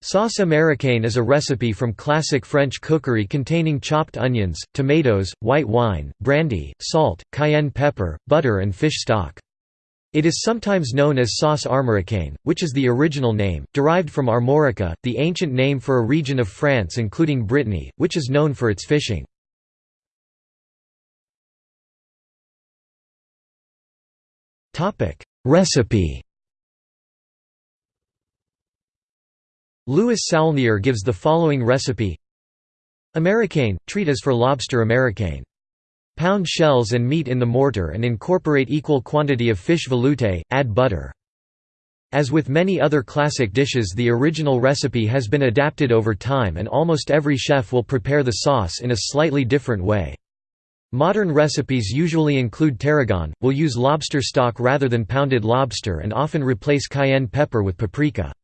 Sauce américaine is a recipe from classic French cookery containing chopped onions, tomatoes, white wine, brandy, salt, cayenne pepper, butter and fish stock. It is sometimes known as sauce armoricaine, which is the original name, derived from Armorica, the ancient name for a region of France including Brittany, which is known for its fishing. Recipe Louis Saulnier gives the following recipe Américaine, treat as for lobster américaine. Pound shells and meat in the mortar and incorporate equal quantity of fish velouté, add butter. As with many other classic dishes the original recipe has been adapted over time and almost every chef will prepare the sauce in a slightly different way. Modern recipes usually include tarragon, will use lobster stock rather than pounded lobster and often replace cayenne pepper with paprika.